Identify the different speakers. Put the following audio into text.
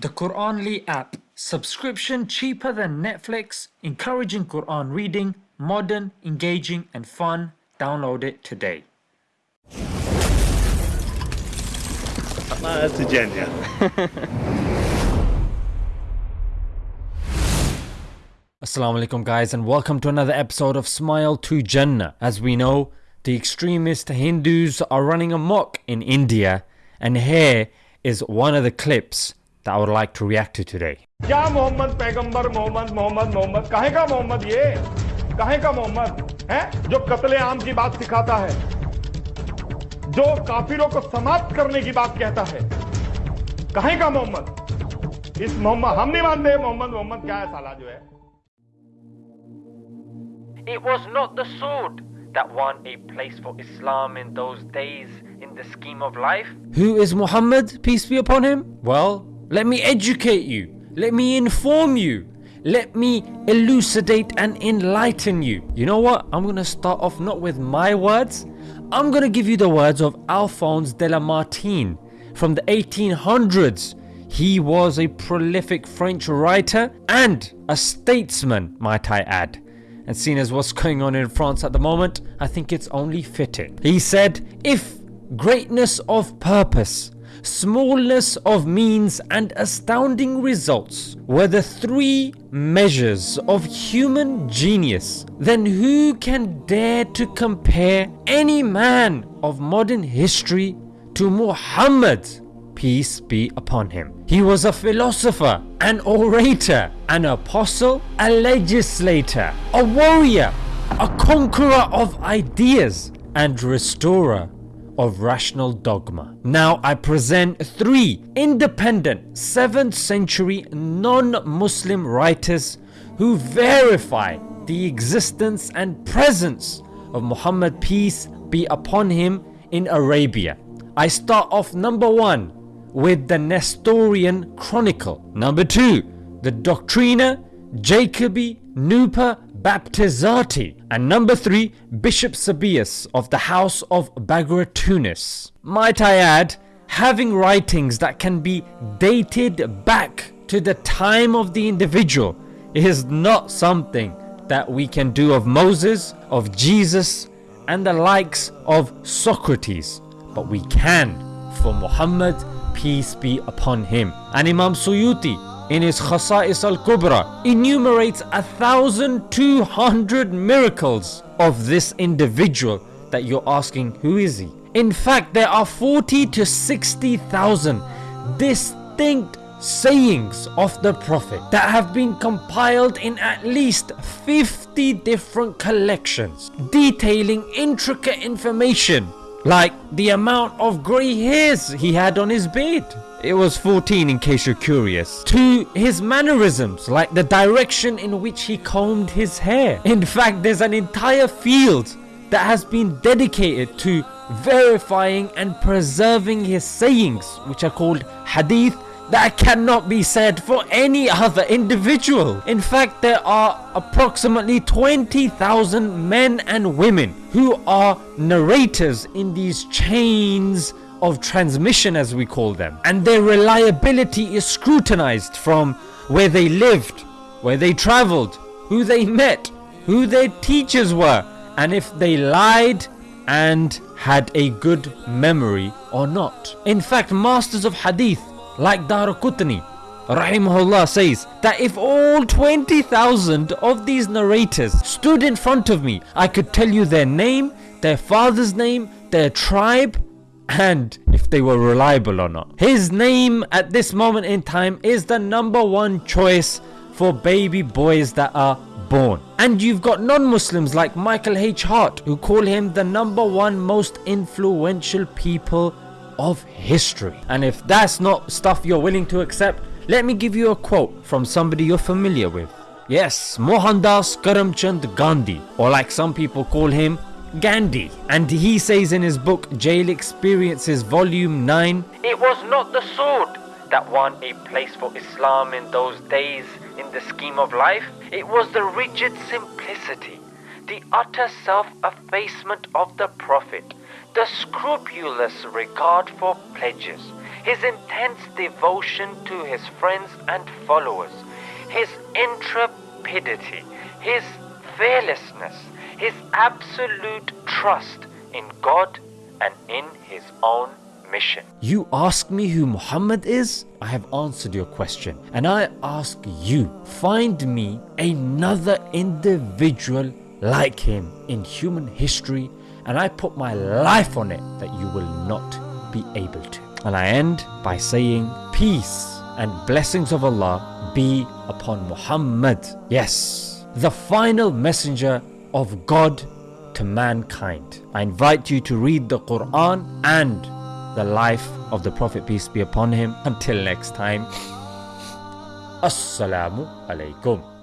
Speaker 1: The Quranly app. Subscription cheaper than Netflix, encouraging Quran reading, modern, engaging, and fun. Download it today.
Speaker 2: Ah, that's a Jenya.
Speaker 3: Assalamu alaikum guys and welcome to another episode of Smile to Jannah. As we know, the extremist Hindus are running amok in India and here is one of the clips that I would like to react to today.
Speaker 4: क्या मोहम्मद पैगंबर मोहम्मद मोहम्मद मोहम्मद कहे का मोहम्मद ये कहे का मोहम्मद है जो कत्ले आम की बात सिखाता है जो काफिरों को समाप्त करने की बात कहता है कहे का मोहम्मद इस मोहम्मद हम नहीं मानते मोहम्मद मोहम्मद क्या है साला जो है
Speaker 3: It was not the sword that won a place for Islam in those days in the scheme of life. Who is Muhammad, peace be upon him? Well, let me educate you. Let me inform you. Let me elucidate and enlighten you. You know what? I'm going to start off not with my words. I'm going to give you the words of Alphonse de Lamartine from the 1800s. He was a prolific French writer and a statesman, might I add. And seeing as what's going on in France at the moment, I think it's only fitting. He said, If greatness of purpose smallness of means and astounding results were the three measures of human genius, then who can dare to compare any man of modern history to Muhammad? Peace be upon him. He was a philosopher, an orator, an apostle, a legislator, a warrior, a conqueror of ideas, and restorer of rational dogma. Now I present three independent 7th century non-Muslim writers who verify the existence and presence of Muhammad peace be upon him in Arabia. I start off number one with the Nestorian Chronicle. Number two, the Doctrina Jacobi Nuper Baptizati. And number three, Bishop Sebeos of the House of Bagratunis. Might I add, having writings that can be dated back to the time of the individual is not something that we can do of Moses, of Jesus, and the likes of Socrates. But we can for Muhammad, peace be upon him. And Imam Suyuti in his Khasa'is al-Kubra enumerates 1200 miracles of this individual that you're asking who is he? In fact there are 40 to 60,000 distinct sayings of the Prophet that have been compiled in at least 50 different collections detailing intricate information like the amount of grey hairs he had on his beard it was 14 in case you're curious. To his mannerisms, like the direction in which he combed his hair. In fact, there's an entire field that has been dedicated to verifying and preserving his sayings, which are called hadith, that cannot be said for any other individual. In fact, there are approximately 20,000 men and women who are narrators in these chains of transmission as we call them and their reliability is scrutinized from where they lived, where they traveled, who they met, who their teachers were and if they lied and had a good memory or not. In fact masters of hadith like Daraqutni Rahimahullah says that if all 20,000 of these narrators stood in front of me I could tell you their name, their father's name, their tribe and if they were reliable or not. His name at this moment in time is the number one choice for baby boys that are born. And you've got non-Muslims like Michael H. Hart who call him the number one most influential people of history. And if that's not stuff you're willing to accept, let me give you a quote from somebody you're familiar with. Yes, Mohandas Karamchand Gandhi or like some people call him Gandhi. And he says in his book Jail Experiences Volume 9
Speaker 5: It was not the sword that won a place for Islam in those days in the scheme of life. It was the rigid simplicity, the utter self-effacement of the Prophet, the scrupulous regard for pledges, his intense devotion to his friends and followers, his intrepidity, his fearlessness, his absolute trust in God and in his own mission.
Speaker 3: You ask me who Muhammad is? I have answered your question. And I ask you, find me another individual like him in human history, and I put my life on it that you will not be able to. And I end by saying, Peace and blessings of Allah be upon Muhammad. Yes, the final messenger of God to mankind. I invite you to read the Quran and the life of the Prophet, peace be upon him. Until next time, Assalamu alaikum.